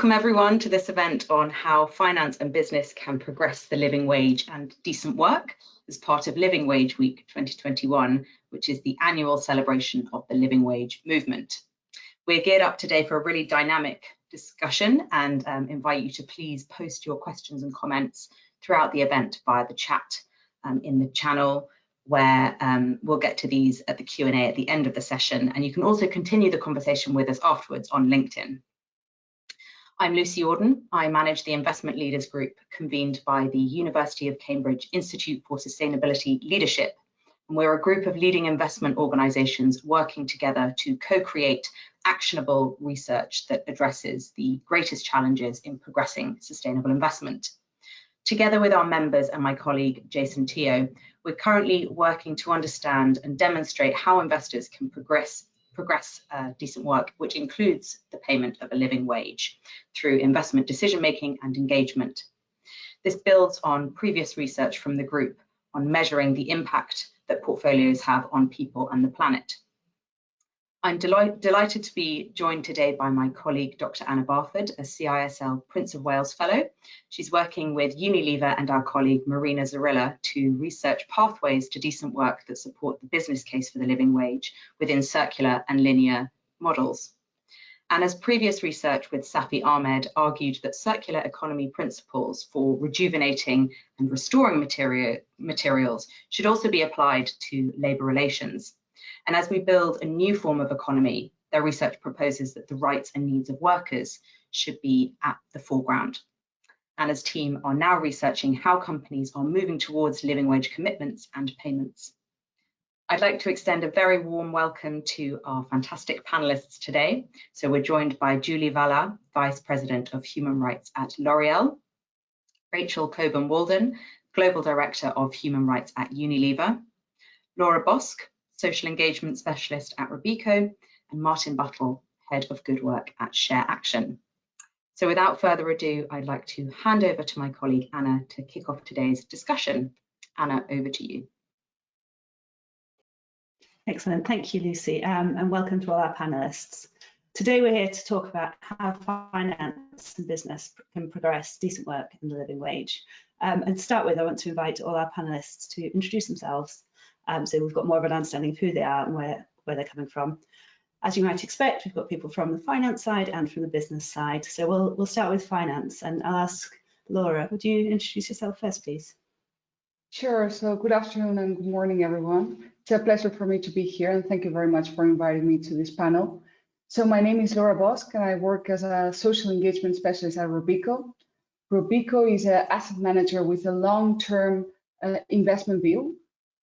Welcome everyone to this event on how finance and business can progress the living wage and decent work as part of Living Wage Week 2021, which is the annual celebration of the living wage movement. We're geared up today for a really dynamic discussion and um, invite you to please post your questions and comments throughout the event via the chat um, in the channel where um, we'll get to these at the Q&A at the end of the session and you can also continue the conversation with us afterwards on LinkedIn. I'm Lucy Auden. I manage the Investment Leaders Group convened by the University of Cambridge Institute for Sustainability Leadership. And we're a group of leading investment organisations working together to co-create actionable research that addresses the greatest challenges in progressing sustainable investment. Together with our members and my colleague Jason Teo, we're currently working to understand and demonstrate how investors can progress progress uh, decent work, which includes the payment of a living wage through investment decision making and engagement. This builds on previous research from the group on measuring the impact that portfolios have on people and the planet. I'm delight delighted to be joined today by my colleague, Dr. Anna Barford, a CISL Prince of Wales Fellow. She's working with Unilever and our colleague, Marina Zarilla, to research pathways to decent work that support the business case for the living wage within circular and linear models. Anna's previous research with Safi Ahmed argued that circular economy principles for rejuvenating and restoring material, materials should also be applied to labour relations. And as we build a new form of economy, their research proposes that the rights and needs of workers should be at the foreground. Anna's team are now researching how companies are moving towards living wage commitments and payments. I'd like to extend a very warm welcome to our fantastic panelists today. So we're joined by Julie Vallat, Vice President of Human Rights at L'Oreal, Rachel Cowburn Walden, Global Director of Human Rights at Unilever, Laura Bosch, Social Engagement Specialist at Robeco, and Martin Buttle, Head of Good Work at Share Action. So without further ado, I'd like to hand over to my colleague Anna to kick off today's discussion. Anna, over to you. Excellent, thank you, Lucy, um, and welcome to all our panelists. Today we're here to talk about how finance and business can progress decent work and the living wage. Um, and to start with, I want to invite all our panelists to introduce themselves um, so we've got more of an understanding of who they are and where, where they're coming from. As you might expect, we've got people from the finance side and from the business side. So we'll, we'll start with finance and I'll ask Laura, would you introduce yourself first, please? Sure. So good afternoon and good morning, everyone. It's a pleasure for me to be here and thank you very much for inviting me to this panel. So my name is Laura Bosch and I work as a social engagement specialist at Robeco. Robeco is an asset manager with a long-term uh, investment view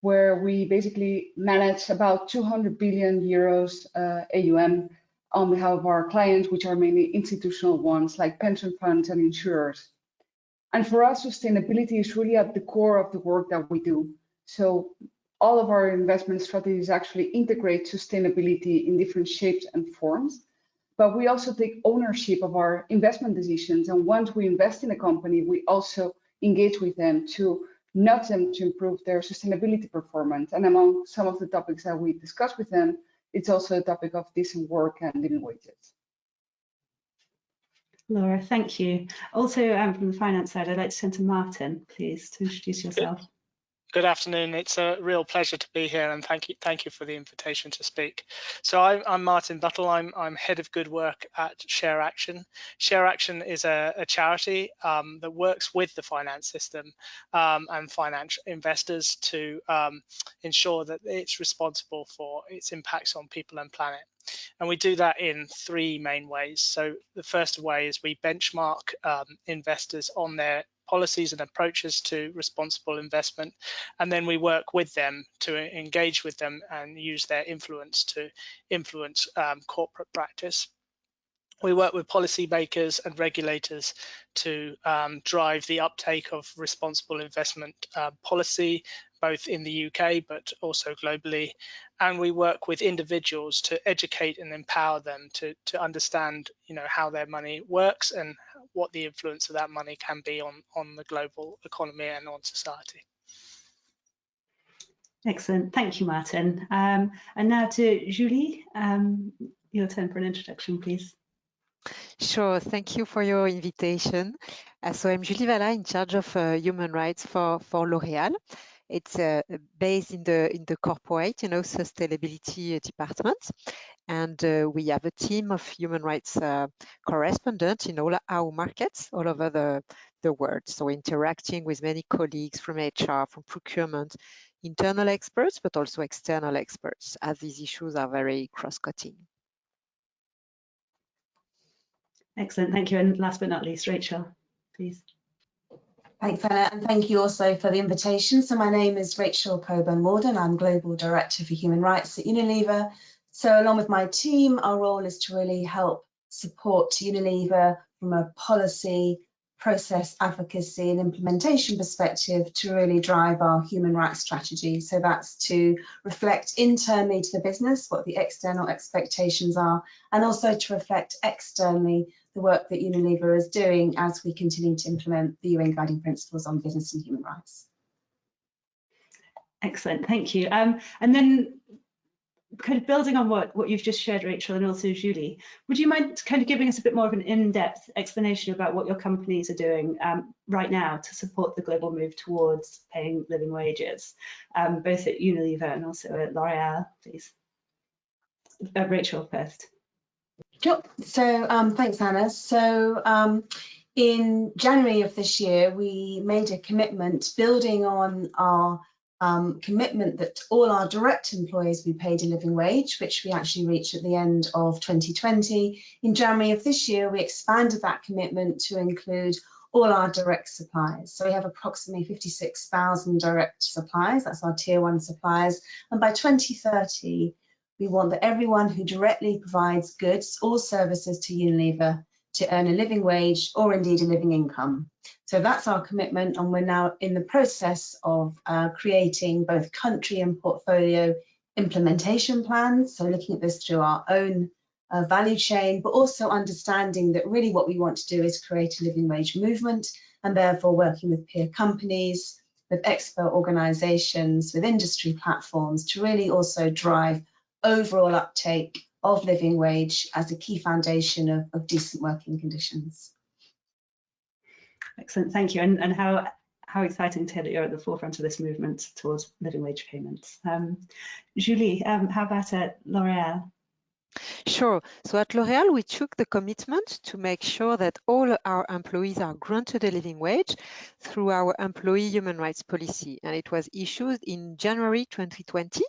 where we basically manage about 200 billion euros uh, AUM on behalf of our clients, which are mainly institutional ones like pension funds and insurers. And for us, sustainability is really at the core of the work that we do. So all of our investment strategies actually integrate sustainability in different shapes and forms. But we also take ownership of our investment decisions. And once we invest in a company, we also engage with them to nudge them to improve their sustainability performance. And among some of the topics that we discuss with them, it's also a topic of decent work and living wages. Laura, thank you. Also, um, from the finance side, I'd like to turn to Martin, please, to introduce yourself. Good afternoon. It's a real pleasure to be here and thank you thank you for the invitation to speak. So I, am Martin Buttle. I'm, I'm head of good work at Share Action. Share Action is a, a charity um, that works with the finance system um, and financial investors to um, ensure that it's responsible for its impacts on people and planet. And we do that in three main ways. So the first way is we benchmark um, investors on their policies and approaches to responsible investment. And then we work with them to engage with them and use their influence to influence um, corporate practice. We work with policymakers and regulators to um, drive the uptake of responsible investment uh, policy, both in the UK but also globally. And we work with individuals to educate and empower them to, to understand, you know, how their money works and what the influence of that money can be on, on the global economy and on society. Excellent, thank you, Martin. Um, and now to Julie, um, your turn for an introduction, please. Sure, thank you for your invitation. Uh, so I'm Julie Vallat, in charge of uh, human rights for, for L'Oréal. It's uh, based in the in the corporate, you know, sustainability department, and uh, we have a team of human rights uh, correspondents in all our markets all over the the world. So interacting with many colleagues from HR, from procurement, internal experts, but also external experts, as these issues are very cross-cutting. Excellent, thank you. And last but not least, Rachel, please. Thanks, Anna, and thank you also for the invitation. So my name is Rachel Cowburn-Walden. I'm Global Director for Human Rights at Unilever. So along with my team, our role is to really help support Unilever from a policy, process advocacy and implementation perspective to really drive our human rights strategy. So that's to reflect internally to the business what the external expectations are, and also to reflect externally the work that Unilever is doing as we continue to implement the UN Guiding Principles on Business and Human Rights. Excellent, thank you. Um, and then kind of building on what, what you've just shared, Rachel, and also Julie, would you mind kind of giving us a bit more of an in-depth explanation about what your companies are doing um, right now to support the global move towards paying living wages, um, both at Unilever and also at L'Oreal, please? Uh, Rachel first. Sure. So um, thanks, Anna. So um, in January of this year, we made a commitment building on our um, commitment that all our direct employees be paid a living wage, which we actually reached at the end of 2020. In January of this year, we expanded that commitment to include all our direct suppliers. So we have approximately 56,000 direct suppliers, that's our tier one suppliers. And by 2030, we want that everyone who directly provides goods or services to Unilever to earn a living wage or indeed a living income. So that's our commitment and we're now in the process of uh, creating both country and portfolio implementation plans. So looking at this through our own uh, value chain, but also understanding that really what we want to do is create a living wage movement and therefore working with peer companies, with expert organizations, with industry platforms to really also drive overall uptake of living wage as a key foundation of, of decent working conditions. Excellent, thank you. And, and how how exciting to hear that you're at the forefront of this movement towards living wage payments. Um, Julie, um, how about at L'Oreal? Sure. So at L'Oréal, we took the commitment to make sure that all our employees are granted a living wage through our employee human rights policy. And it was issued in January 2020.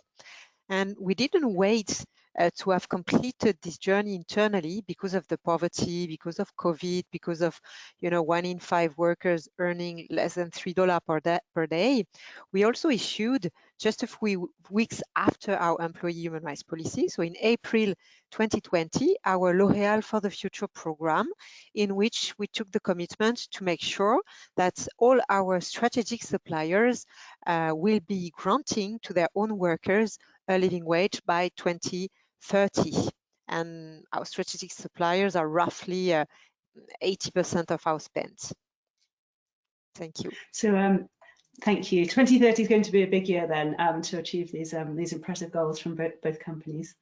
And we didn't wait uh, to have completed this journey internally because of the poverty, because of COVID, because of, you know, one in five workers earning less than $3 per day, per day. We also issued just a few weeks after our employee human rights policy. So in April 2020, our L'Oréal for the Future program, in which we took the commitment to make sure that all our strategic suppliers uh, will be granting to their own workers living wage by 2030. And our strategic suppliers are roughly 80% uh, of our spend. Thank you. So um, thank you. 2030 is going to be a big year then um, to achieve these um, these impressive goals from both, both companies.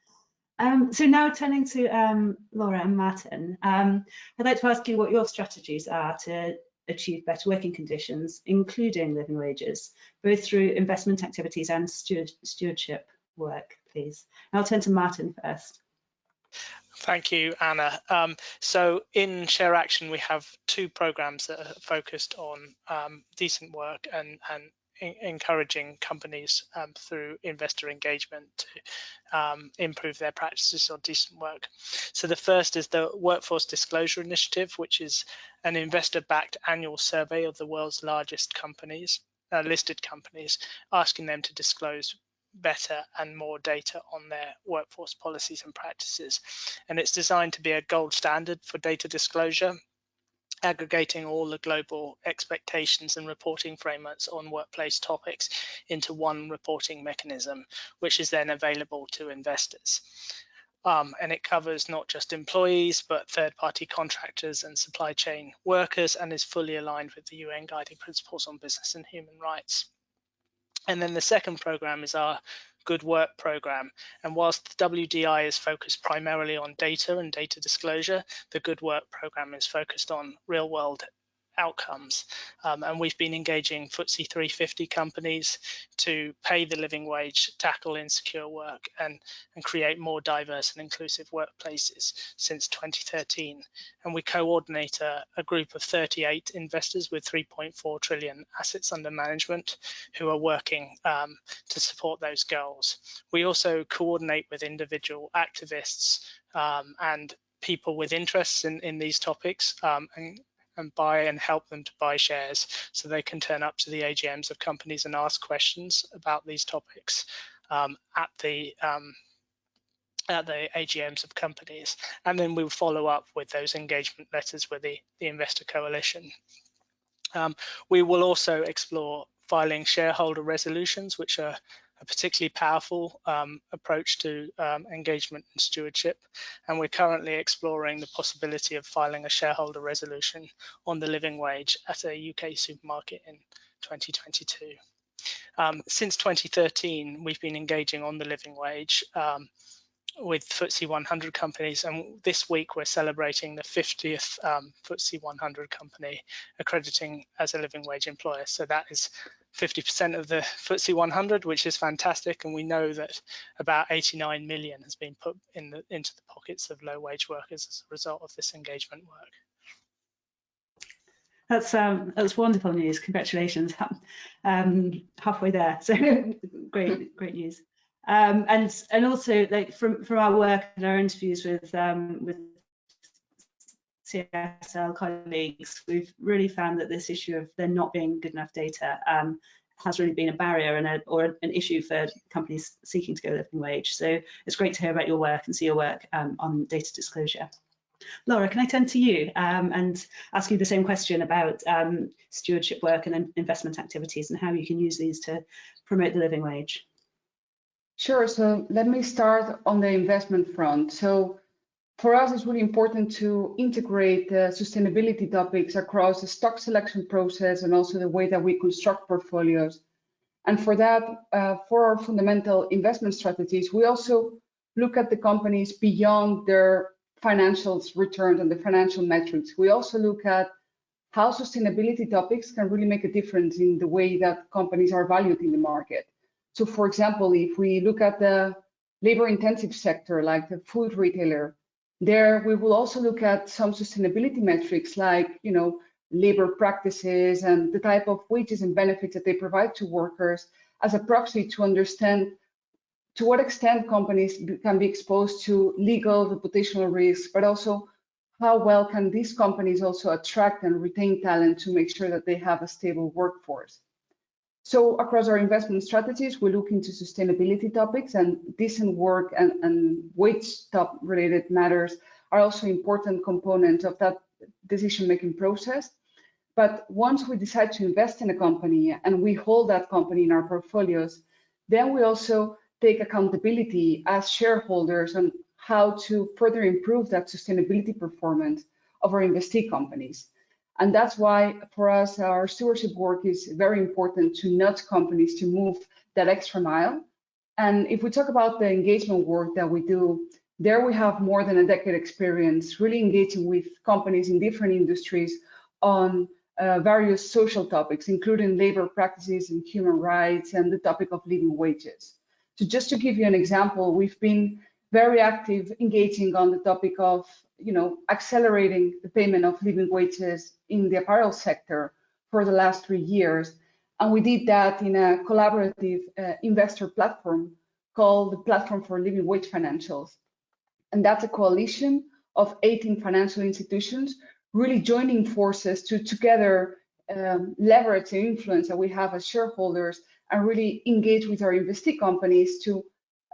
Um, so now turning to um, Laura and Martin, um, I'd like to ask you what your strategies are to achieve better working conditions, including living wages, both through investment activities and steward stewardship work, please? I'll turn to Martin first. Thank you, Anna. Um, so in Share Action, we have two programs that are focused on um, decent work and, and encouraging companies um, through investor engagement to um, improve their practices on decent work. So the first is the Workforce Disclosure Initiative, which is an investor-backed annual survey of the world's largest companies, uh, listed companies, asking them to disclose better and more data on their workforce policies and practices. And it's designed to be a gold standard for data disclosure, aggregating all the global expectations and reporting frameworks on workplace topics into one reporting mechanism, which is then available to investors. Um, and it covers not just employees, but third-party contractors and supply chain workers and is fully aligned with the UN Guiding Principles on Business and Human Rights. And then the second program is our Good Work program. And whilst the WDI is focused primarily on data and data disclosure, the Good Work program is focused on real world outcomes. Um, and we've been engaging FTSE 350 companies to pay the living wage, tackle insecure work, and, and create more diverse and inclusive workplaces since 2013. And we coordinate a, a group of 38 investors with 3.4 trillion assets under management who are working um, to support those goals. We also coordinate with individual activists um, and people with interests in, in these topics um, and and buy and help them to buy shares so they can turn up to the AGMs of companies and ask questions about these topics um, at the um, at the AGMs of companies. And then we'll follow up with those engagement letters with the, the investor coalition. Um, we will also explore filing shareholder resolutions, which are a particularly powerful um, approach to um, engagement and stewardship. And we're currently exploring the possibility of filing a shareholder resolution on the living wage at a UK supermarket in 2022. Um, since 2013, we've been engaging on the living wage um, with FTSE 100 companies, and this week we're celebrating the 50th um, FTSE 100 company accrediting as a living wage employer. So that is 50% of the FTSE 100, which is fantastic, and we know that about 89 million has been put in the, into the pockets of low wage workers as a result of this engagement work. That's um, that's wonderful news. Congratulations, um, halfway there. So great, great news. Um, and and also like from from our work and our interviews with um, with CSL colleagues, we've really found that this issue of there not being good enough data um, has really been a barrier and a, or an issue for companies seeking to go living wage. So it's great to hear about your work and see your work um, on data disclosure. Laura, can I turn to you um, and ask you the same question about um, stewardship work and investment activities and how you can use these to promote the living wage? Sure. So let me start on the investment front. So for us, it's really important to integrate the sustainability topics across the stock selection process and also the way that we construct portfolios. And for that, uh, for our fundamental investment strategies, we also look at the companies beyond their financials returned and the financial metrics. We also look at how sustainability topics can really make a difference in the way that companies are valued in the market. So for example, if we look at the labor intensive sector, like the food retailer, there we will also look at some sustainability metrics like, you know, labor practices and the type of wages and benefits that they provide to workers as a proxy to understand to what extent companies can be exposed to legal reputational risks, but also how well can these companies also attract and retain talent to make sure that they have a stable workforce. So across our investment strategies, we look into sustainability topics and decent work and, and wage top related matters are also important components of that decision-making process. But once we decide to invest in a company and we hold that company in our portfolios, then we also take accountability as shareholders on how to further improve that sustainability performance of our investee companies. And that's why for us, our stewardship work is very important to nudge companies to move that extra mile. And if we talk about the engagement work that we do, there we have more than a decade experience really engaging with companies in different industries on uh, various social topics, including labor practices and human rights and the topic of living wages. So just to give you an example, we've been very active engaging on the topic of you know, accelerating the payment of living wages in the apparel sector for the last three years. And we did that in a collaborative uh, investor platform called the Platform for Living Wage Financials. And that's a coalition of 18 financial institutions really joining forces to together um, leverage the influence that we have as shareholders and really engage with our investee companies to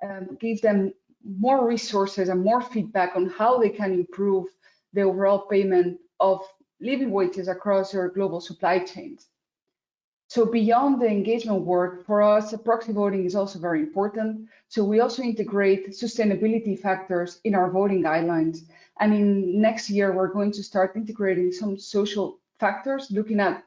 um, give them more resources and more feedback on how they can improve the overall payment of living wages across their global supply chains. So beyond the engagement work, for us, proxy voting is also very important. So we also integrate sustainability factors in our voting guidelines. And in next year, we're going to start integrating some social factors, looking at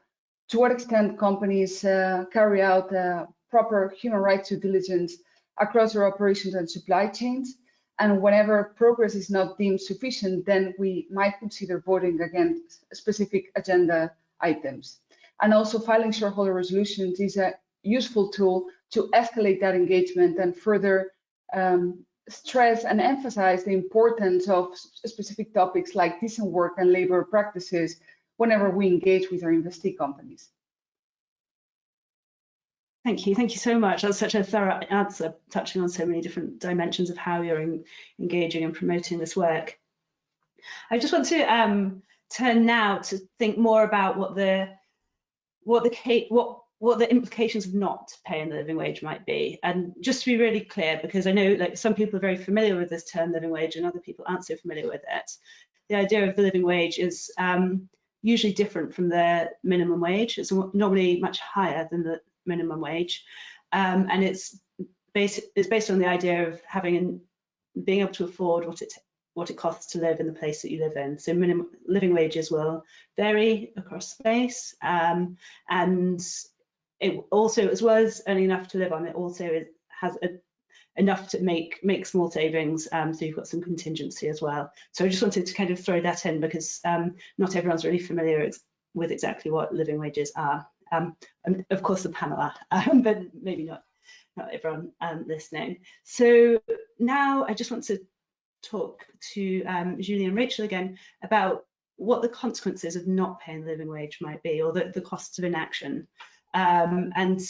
to what extent companies uh, carry out uh, proper human rights due diligence across our operations and supply chains. And whenever progress is not deemed sufficient, then we might consider voting against specific agenda items. And also filing shareholder resolutions is a useful tool to escalate that engagement and further um, stress and emphasize the importance of specific topics like decent work and labor practices whenever we engage with our investee companies. Thank you. Thank you so much. That's such a thorough answer, touching on so many different dimensions of how you're in, engaging and promoting this work. I just want to um, turn now to think more about what the what the what what the implications of not paying the living wage might be. And just to be really clear, because I know like some people are very familiar with this term living wage and other people aren't so familiar with it. The idea of the living wage is um, usually different from the minimum wage. It's normally much higher than the minimum wage. Um, and it's based, it's based on the idea of having an, being able to afford what it what it costs to live in the place that you live in. So minimum living wages will vary across space, um, and it also, as well as earning enough to live on, it also is, has a, enough to make make small savings. Um, so you've got some contingency as well. So I just wanted to kind of throw that in because um, not everyone's really familiar with exactly what living wages are. Um, and of course, the panel are, um, but maybe not, not everyone um, listening. So now I just want to talk to um, Julie and Rachel again about what the consequences of not paying the living wage might be or the, the costs of inaction. Um, and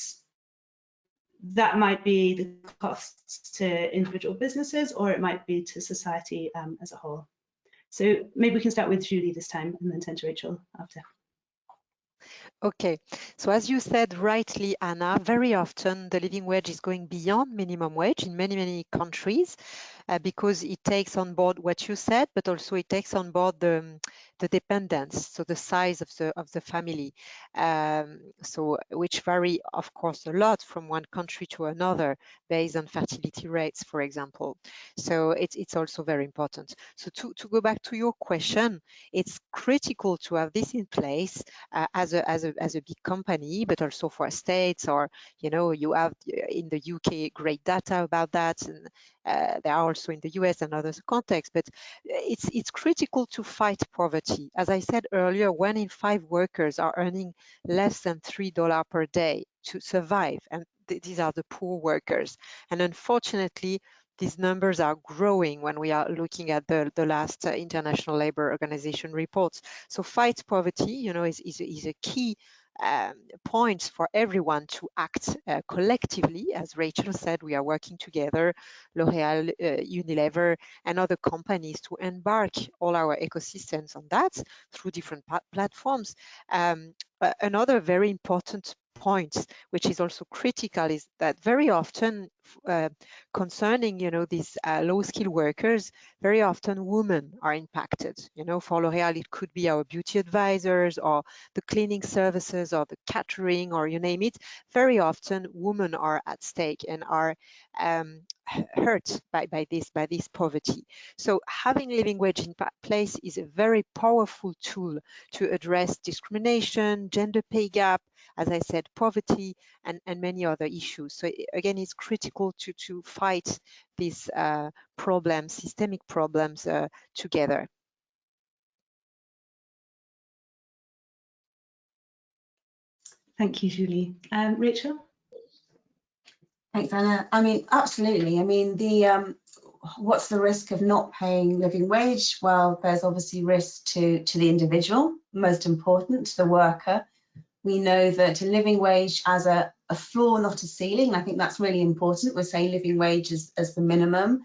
that might be the costs to individual businesses or it might be to society um, as a whole. So maybe we can start with Julie this time and then turn to Rachel after. Okay, so as you said rightly, Anna, very often the living wage is going beyond minimum wage in many, many countries uh, because it takes on board what you said, but also it takes on board the, the dependence, so the size of the of the family, um, so which vary, of course, a lot from one country to another based on fertility rates, for example. So it's it's also very important. So to to go back to your question, it's critical to have this in place uh, as a as a as a big company, but also for states or you know you have uh, in the UK great data about that, and uh, there are also in the US and other contexts. But it's it's critical to fight poverty poverty. As I said earlier, one in five workers are earning less than $3 per day to survive. And th these are the poor workers. And unfortunately, these numbers are growing when we are looking at the, the last uh, International Labour Organization reports. So fight poverty, you know, is, is, is a key um, points for everyone to act uh, collectively. As Rachel said, we are working together, L'Oreal, uh, Unilever, and other companies to embark all our ecosystems on that through different platforms. Um, another very important points, which is also critical, is that very often uh, concerning, you know, these uh, low-skilled workers, very often women are impacted. You know, for L'Oreal, it could be our beauty advisors or the cleaning services or the catering or you name it. Very often, women are at stake and are um, hurt by, by this by this poverty. So having living wage in place is a very powerful tool to address discrimination, gender pay gap, as I said, poverty, and, and many other issues. So again, it's critical to, to fight these uh, problems, systemic problems uh, together. Thank you, Julie. Um, Rachel? Thanks, Anna. I mean, absolutely. I mean, the um, what's the risk of not paying living wage? Well, there's obviously risk to, to the individual, most important, to the worker, we know that a living wage as a, a floor, not a ceiling, I think that's really important. We're saying living wage as, as the minimum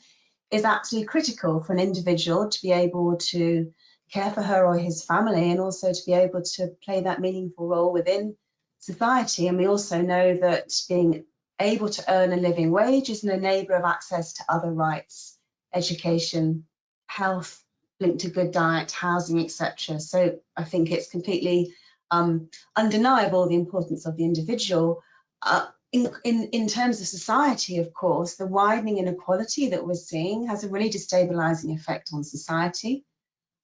is absolutely critical for an individual to be able to care for her or his family and also to be able to play that meaningful role within society. And we also know that being able to earn a living wage is an enabler of access to other rights, education, health, linked to good diet, housing, etc. So I think it's completely um, undeniable the importance of the individual. Uh, in, in, in terms of society, of course, the widening inequality that we're seeing has a really destabilizing effect on society,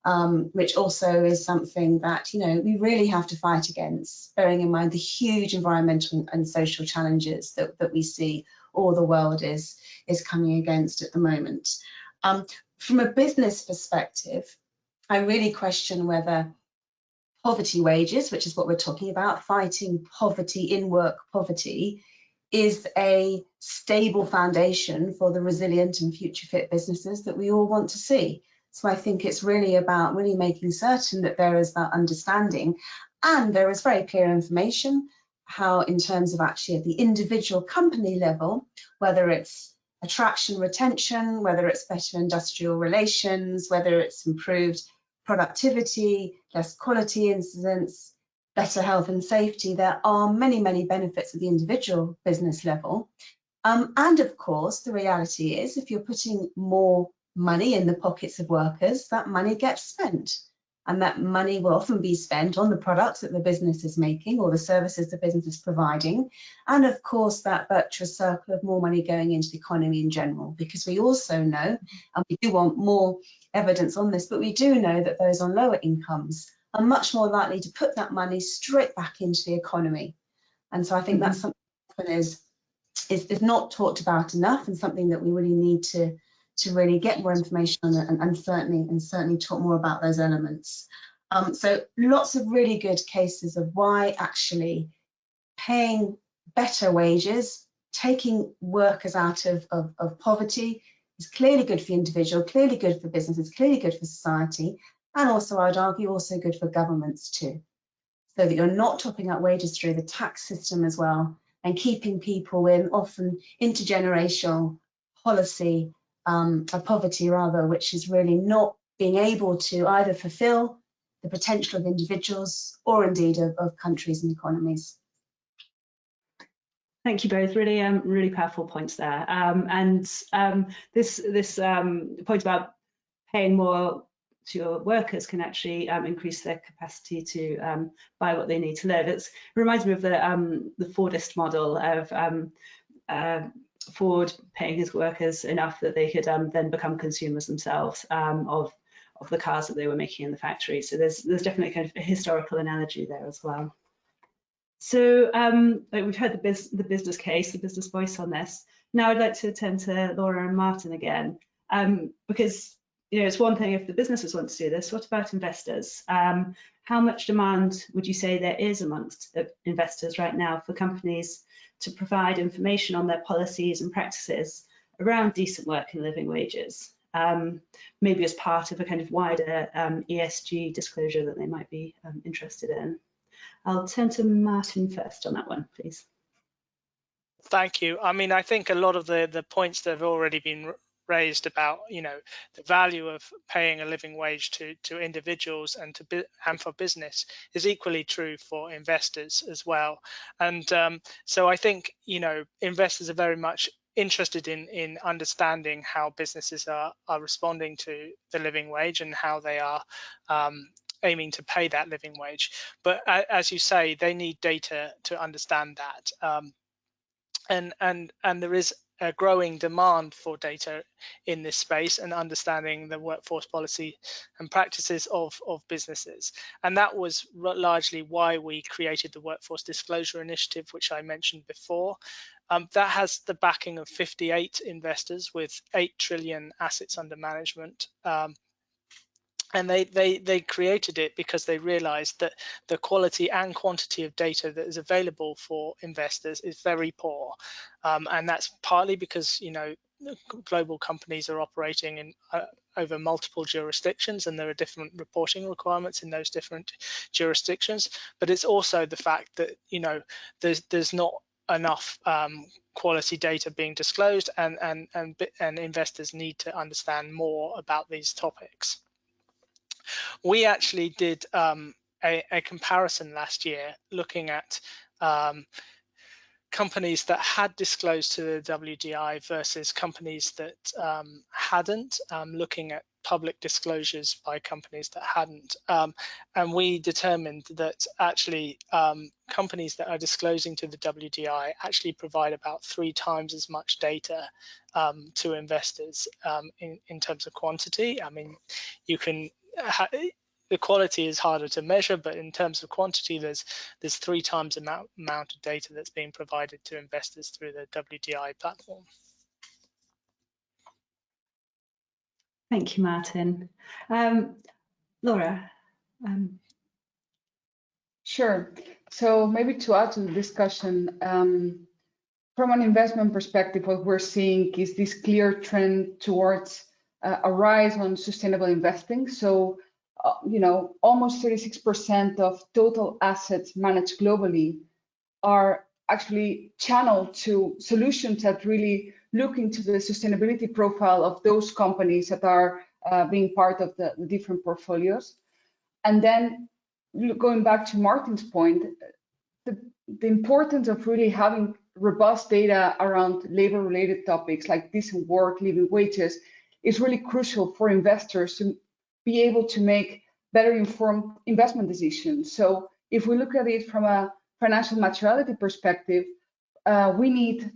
um, which also is something that, you know, we really have to fight against, bearing in mind the huge environmental and social challenges that, that we see all the world is, is coming against at the moment. Um, from a business perspective, I really question whether poverty wages, which is what we're talking about, fighting poverty, in work poverty, is a stable foundation for the resilient and future fit businesses that we all want to see. So I think it's really about really making certain that there is that understanding and there is very clear information how in terms of actually at the individual company level, whether it's attraction, retention, whether it's better industrial relations, whether it's improved productivity, less quality incidents, better health and safety, there are many, many benefits at the individual business level. Um, and of course, the reality is if you're putting more money in the pockets of workers, that money gets spent. And that money will often be spent on the products that the business is making or the services the business is providing. And of course, that virtuous circle of more money going into the economy in general, because we also know, and we do want more evidence on this, but we do know that those on lower incomes are much more likely to put that money straight back into the economy. And so I think mm -hmm. that's something that is, is, is not talked about enough and something that we really need to, to really get more information on and, and certainly and certainly talk more about those elements. Um, so lots of really good cases of why actually paying better wages, taking workers out of, of, of poverty is clearly good for the individual, clearly good for businesses, clearly good for society, and also I'd argue also good for governments too. So that you're not topping up wages through the tax system as well and keeping people in often intergenerational policy um, of poverty rather, which is really not being able to either fulfill the potential of individuals or indeed of, of countries and economies. Thank you both. Really, um, really powerful points there. Um, and um, this this um, point about paying more to your workers can actually um, increase their capacity to um, buy what they need to live. It's, it reminds me of the the Fordist model of uh, Ford paying his workers enough that they could then become consumers themselves of of the cars that they were making in the factory. So there's there's definitely kind of a historical analogy there as well. So we've heard the, the business case, the business voice on this. Now I'd like to turn to Laura and Martin again, because you know, it's one thing if the businesses want to do this, what about investors? Um, how much demand would you say there is amongst investors right now for companies to provide information on their policies and practices around decent work and living wages? Um, maybe as part of a kind of wider um, ESG disclosure that they might be um, interested in. I'll turn to Martin first on that one, please. Thank you. I mean, I think a lot of the, the points that have already been raised about you know the value of paying a living wage to to individuals and to and for business is equally true for investors as well and um, so i think you know investors are very much interested in in understanding how businesses are are responding to the living wage and how they are um, aiming to pay that living wage but uh, as you say they need data to understand that um, and and and there is a growing demand for data in this space and understanding the workforce policy and practices of, of businesses. And that was largely why we created the Workforce Disclosure Initiative, which I mentioned before. Um, that has the backing of 58 investors with 8 trillion assets under management. Um, and they, they they created it because they realized that the quality and quantity of data that is available for investors is very poor. Um, and that's partly because you know global companies are operating in uh, over multiple jurisdictions and there are different reporting requirements in those different jurisdictions. But it's also the fact that you know there's there's not enough um, quality data being disclosed and and and and investors need to understand more about these topics we actually did um, a, a, comparison last year looking at um, companies that had disclosed to the WDI versus companies that um, hadn't, um, looking at public disclosures by companies that hadn't. Um, and we determined that actually um, companies that are disclosing to the WDI actually provide about three times as much data um, to investors um, in, in terms of quantity. I mean, you can the quality is harder to measure, but in terms of quantity, there's there's three times the amount, amount of data that's being provided to investors through the WDI platform. Thank you, Martin. Um, Laura. Um... Sure. So maybe to add to the discussion, um, from an investment perspective, what we're seeing is this clear trend towards uh, a rise on sustainable investing. So, uh, you know, almost 36% of total assets managed globally are actually channeled to solutions that really look into the sustainability profile of those companies that are uh, being part of the, the, different portfolios. And then going back to Martin's point, the, the importance of really having robust data around labor related topics like decent work, living wages is really crucial for investors to be able to make better informed investment decisions. So if we look at it from a financial materiality perspective, uh, we need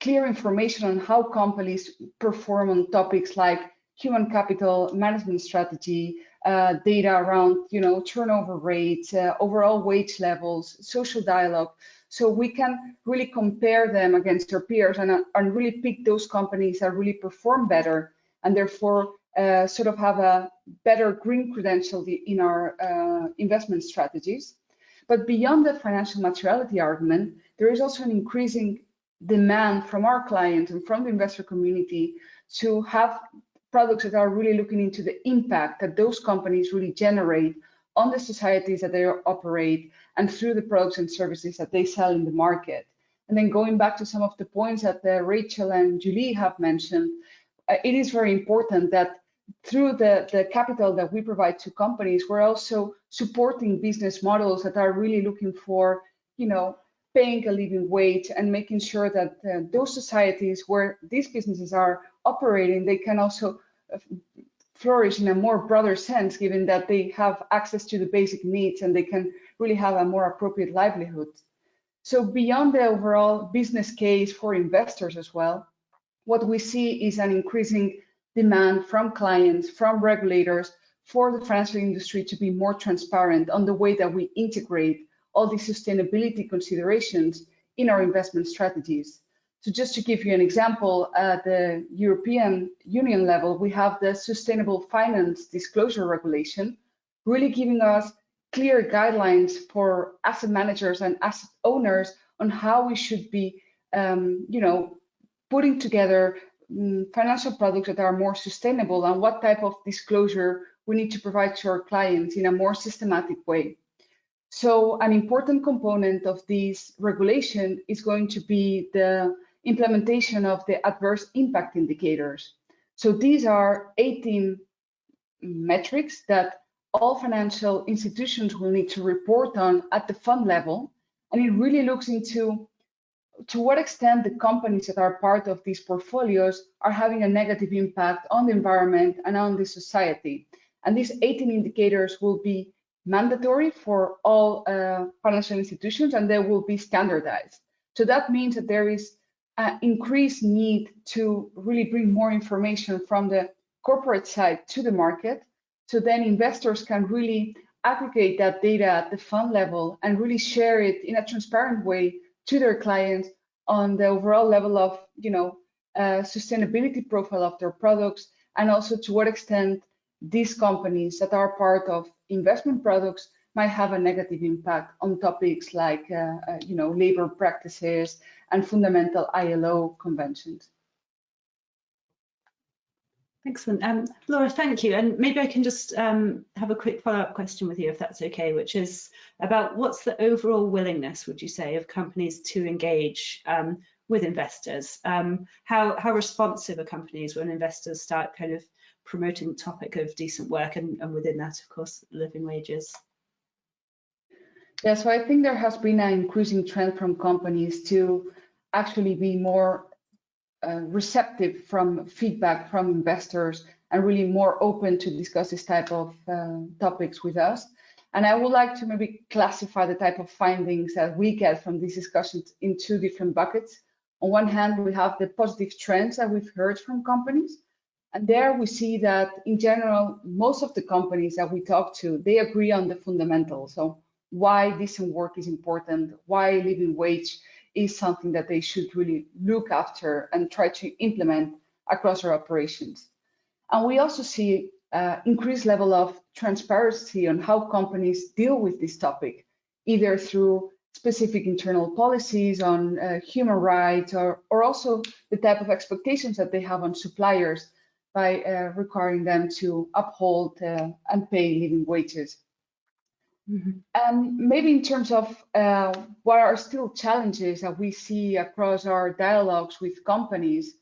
clear information on how companies perform on topics like human capital management strategy, uh, data around you know turnover rates, uh, overall wage levels, social dialogue. So we can really compare them against their peers and, uh, and really pick those companies that really perform better and therefore uh, sort of have a better green credential in our uh, investment strategies. But beyond the financial materiality argument, there is also an increasing demand from our clients and from the investor community to have products that are really looking into the impact that those companies really generate on the societies that they operate and through the products and services that they sell in the market. And then going back to some of the points that uh, Rachel and Julie have mentioned, it is very important that through the, the capital that we provide to companies, we're also supporting business models that are really looking for, you know, paying a living wage and making sure that uh, those societies where these businesses are operating, they can also uh, flourish in a more broader sense, given that they have access to the basic needs and they can really have a more appropriate livelihood. So beyond the overall business case for investors as well, what we see is an increasing demand from clients, from regulators, for the financial industry to be more transparent on the way that we integrate all these sustainability considerations in our investment strategies. So just to give you an example, at the European Union level, we have the Sustainable Finance Disclosure Regulation, really giving us clear guidelines for asset managers and asset owners on how we should be, um, you know, putting together um, financial products that are more sustainable and what type of disclosure we need to provide to our clients in a more systematic way. So an important component of this regulation is going to be the implementation of the adverse impact indicators. So these are 18 metrics that all financial institutions will need to report on at the fund level. And it really looks into to what extent the companies that are part of these portfolios are having a negative impact on the environment and on the society. And these 18 indicators will be mandatory for all uh, financial institutions and they will be standardized. So that means that there is an increased need to really bring more information from the corporate side to the market. So then investors can really aggregate that data at the fund level and really share it in a transparent way to their clients on the overall level of, you know, uh, sustainability profile of their products and also to what extent these companies that are part of investment products might have a negative impact on topics like, uh, uh, you know, labor practices and fundamental ILO conventions. Excellent. Um, Laura, thank you. And maybe I can just um, have a quick follow-up question with you, if that's okay, which is about what's the overall willingness, would you say, of companies to engage um, with investors? Um, how, how responsive are companies when investors start kind of promoting the topic of decent work and, and within that, of course, living wages? Yeah, so I think there has been an increasing trend from companies to actually be more uh, receptive from feedback from investors and really more open to discuss this type of uh, topics with us. And I would like to maybe classify the type of findings that we get from these discussions in two different buckets. On one hand, we have the positive trends that we've heard from companies. And there we see that in general, most of the companies that we talk to, they agree on the fundamentals. So why decent work is important, why living wage is something that they should really look after and try to implement across their operations. And we also see uh, increased level of transparency on how companies deal with this topic, either through specific internal policies on uh, human rights or, or also the type of expectations that they have on suppliers by uh, requiring them to uphold uh, and pay living wages. Mm -hmm. um, maybe in terms of uh, what are still challenges that we see across our dialogues with companies,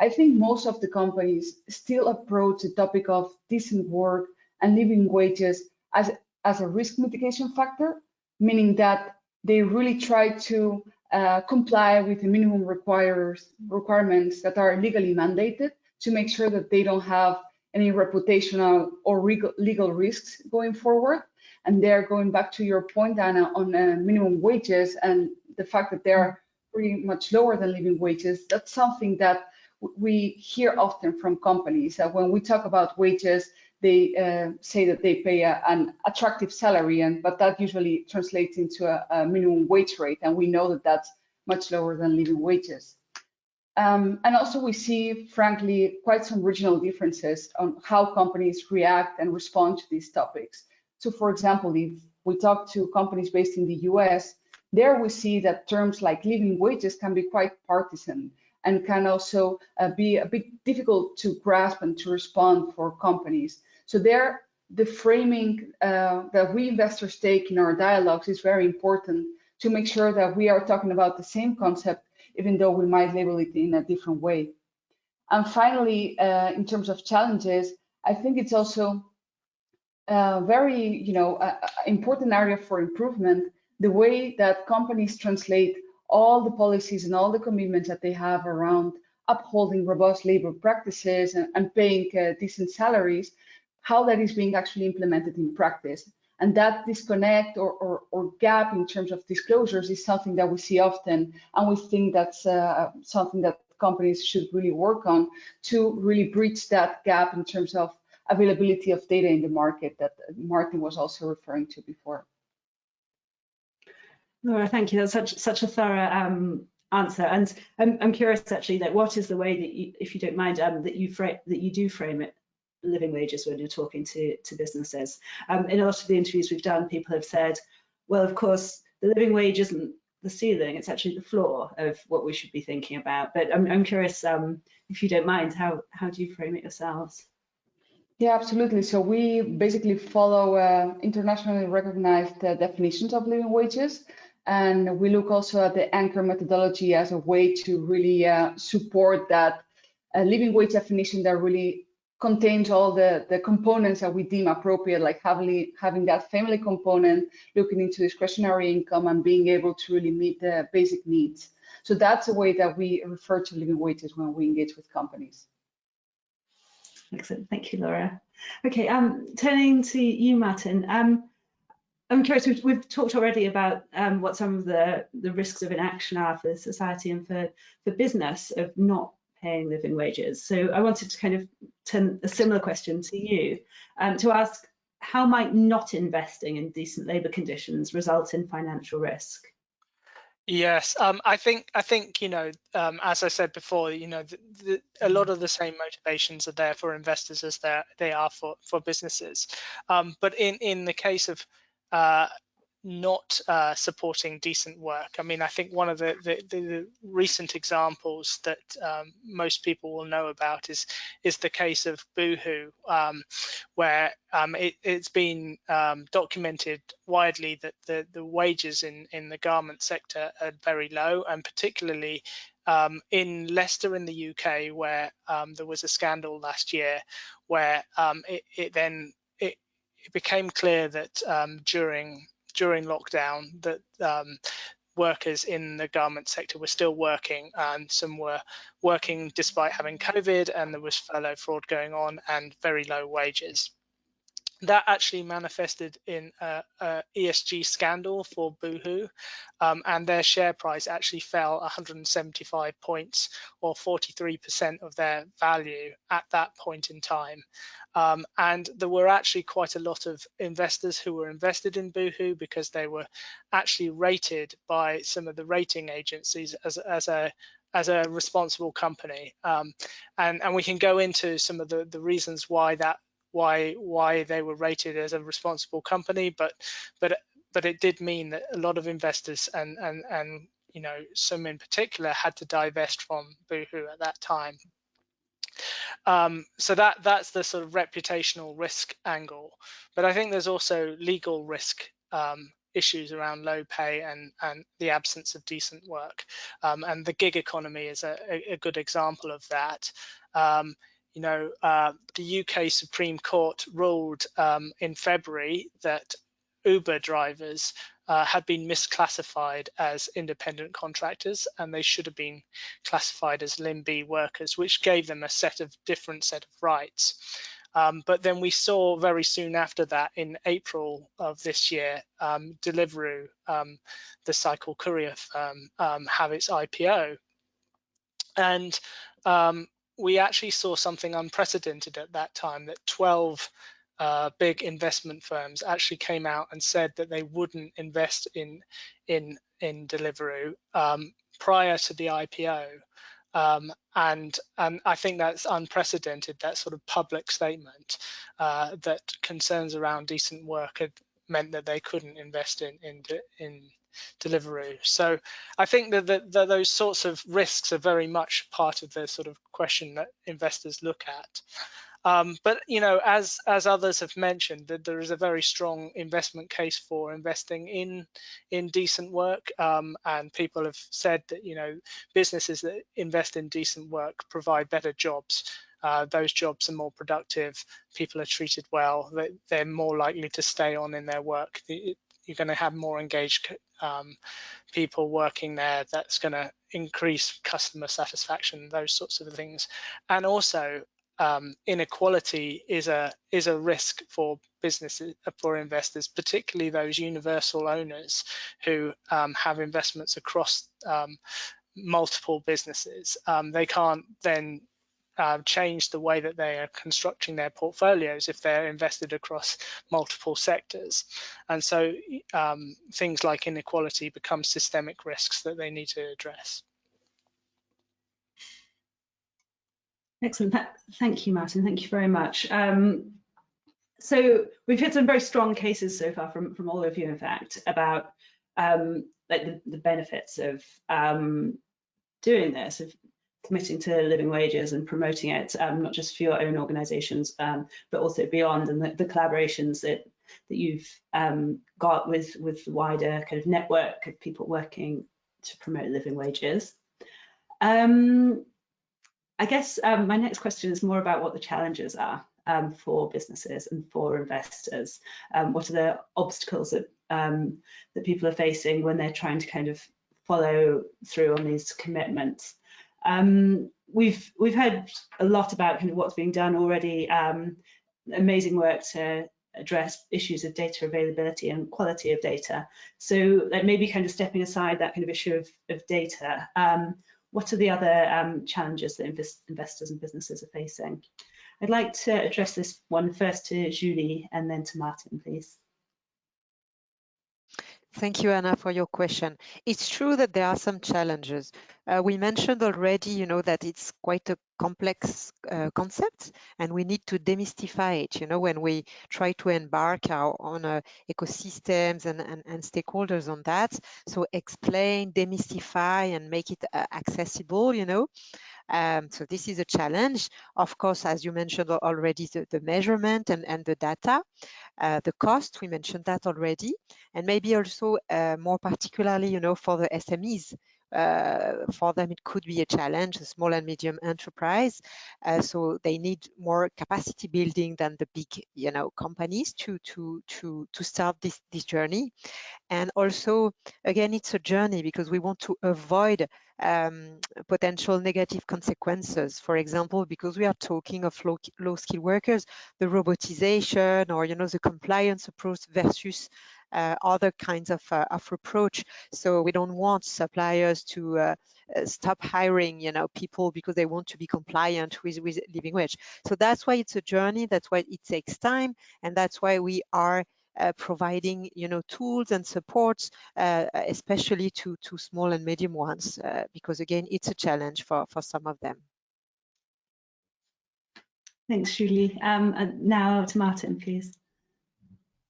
I think most of the companies still approach the topic of decent work and living wages as, as a risk mitigation factor, meaning that they really try to uh, comply with the minimum requires, requirements that are legally mandated to make sure that they don't have any reputational or legal risks going forward. And they're going back to your point, Anna, on uh, minimum wages and the fact that they're pretty much lower than living wages. That's something that we hear often from companies that when we talk about wages, they uh, say that they pay a, an attractive salary, and but that usually translates into a, a, minimum wage rate, and we know that that's much lower than living wages. Um, and also we see, frankly, quite some regional differences on how companies react and respond to these topics. So for example, if we talk to companies based in the US, there we see that terms like living wages can be quite partisan and can also uh, be a bit difficult to grasp and to respond for companies. So there, the framing uh, that we investors take in our dialogues is very important to make sure that we are talking about the same concept, even though we might label it in a different way. And finally, uh, in terms of challenges, I think it's also very, you know, uh, important area for improvement, the way that companies translate all the policies and all the commitments that they have around upholding robust labor practices and, and paying uh, decent salaries, how that is being actually implemented in practice. And that disconnect or, or, or, gap in terms of disclosures is something that we see often. And we think that's uh, something that companies should really work on to really bridge that gap in terms of availability of data in the market that Martin was also referring to before. Laura, thank you. That's such such a thorough um, answer, and I'm, I'm curious actually that what is the way that you, if you don't mind, um, that you frame that you do frame it living wages when you're talking to to businesses. Um, in a lot of the interviews we've done, people have said, well, of course, the living wage isn't the ceiling; it's actually the floor of what we should be thinking about. But I'm, I'm curious, um, if you don't mind, how how do you frame it yourselves? Yeah, absolutely. So we basically follow uh, internationally recognized uh, definitions of living wages. And we look also at the Anker methodology as a way to really uh, support that uh, living wage definition that really contains all the, the components that we deem appropriate, like having, having that family component, looking into discretionary income and being able to really meet the basic needs. So that's a way that we refer to living wages when we engage with companies. Excellent, thank you, Laura. Okay, um, turning to you, Martin. Um, I'm curious, we've, we've talked already about um, what some of the, the risks of inaction are for society and for, for business of not paying living wages. So I wanted to kind of turn a similar question to you um, to ask how might not investing in decent labour conditions result in financial risk? Yes, um, I think I think you know, um, as I said before, you know, the, the, a lot of the same motivations are there for investors as they are for for businesses. Um, but in in the case of uh, not uh, supporting decent work. I mean, I think one of the, the, the recent examples that um, most people will know about is is the case of Boohoo, um, where um, it, has been um, documented widely that the, the wages in, in the garment sector are very low, and particularly um, in Leicester in the UK, where um, there was a scandal last year, where it, it then it became clear that um, during during lockdown that um, workers in the garment sector were still working and some were working despite having COVID and there was furlough fraud going on and very low wages. That actually manifested in a, a ESG scandal for Boohoo, um, and their share price actually fell 175 points, or 43% of their value at that point in time. Um, and there were actually quite a lot of investors who were invested in Boohoo because they were actually rated by some of the rating agencies as, as a as a responsible company. Um, and, and we can go into some of the, the reasons why that why why they were rated as a responsible company, but but but it did mean that a lot of investors and and and you know some in particular had to divest from Boohoo at that time. Um, so that that's the sort of reputational risk angle. But I think there's also legal risk um, issues around low pay and, and the absence of decent work. Um, and the gig economy is a, a, good example of that. You know, uh, the UK Supreme Court ruled um, in February that Uber drivers uh, had been misclassified as independent contractors and they should have been classified as LIMB workers, which gave them a set of different set of rights. Um, but then we saw very soon after that in April of this year, um, Deliveroo, um, the cycle courier firm, um, have its IPO. And um, we actually saw something unprecedented at that time that 12 uh, big investment firms actually came out and said that they wouldn't invest in in in Deliveroo um, prior to the IPO. Um, and and I think that's unprecedented. That sort of public statement uh, that concerns around decent work had meant that they couldn't invest in in in Deliveroo. So I think that, that, those sorts of risks are very much part of the sort of question that investors look at. Um, but you know, as as others have mentioned, that there is a very strong investment case for investing in in decent work, um, and people have said that you know businesses that invest in decent work provide better jobs. Uh, those jobs are more productive. People are treated well. They, are more likely to stay on in their work. You're going to have more engaged um, people working there. That's going to increase customer satisfaction, those sorts of things. And also, um, inequality is a is a risk for businesses for investors, particularly those universal owners who um, have investments across um, multiple businesses. Um, they can't then uh, change the way that they are constructing their portfolios if they're invested across multiple sectors. And so um, things like inequality become systemic risks that they need to address. Excellent. Thank you, Martin. Thank you very much. Um, so we've had some very strong cases so far from, from all of you, in fact, about um, like the, the, benefits of um, doing this, of committing to living wages and promoting it, um, not just for your own organisations, um, but also beyond, and the, the collaborations that that you've um, got with with the wider kind of network of people working to promote living wages. Um, I guess um, my next question is more about what the challenges are um, for businesses and for investors. what are the obstacles that that people are facing when they're trying to kind of follow through on these commitments? Um, we've we've heard a lot about kind of what's being done already. Um, amazing work to address issues of data availability and quality of data. So like maybe kind of stepping aside that kind of issue of, of data, um, what are the other um, challenges that invest investors and businesses are facing? I'd like to address this one first to Julie and then to Martin, please. Thank you, Anna, for your question. It's true that there are some challenges. Uh, we mentioned already, you know, that it's quite a complex uh, concept and we need to demystify it, you know, when we try to embark our own uh, ecosystems and, and, and, stakeholders on that. So explain, demystify and make it uh, accessible, you know. Um, so this is a challenge. Of course, as you mentioned already, the, the measurement and, and the data, uh, the cost, we mentioned that already, and maybe also uh, more particularly, you know, for the SMEs, for them it could be a challenge, a small and medium enterprise. Uh, so they need more capacity building than the big, you know, companies to to to to start this this journey. And also, again, it's a journey because we want to avoid um, potential negative consequences. For example, because we are talking of low, low skill workers, the robotization or you know the compliance approach versus uh, other kinds of, uh, of approach. So we don't want suppliers to uh, uh, stop hiring, you know, people because they want to be compliant with, with living wage. So that's why it's a journey. That's why it takes time. And that's why we are uh, providing you know tools and supports uh, especially to to small and medium ones uh, because again it's a challenge for for some of them thanks julie um, now to martin please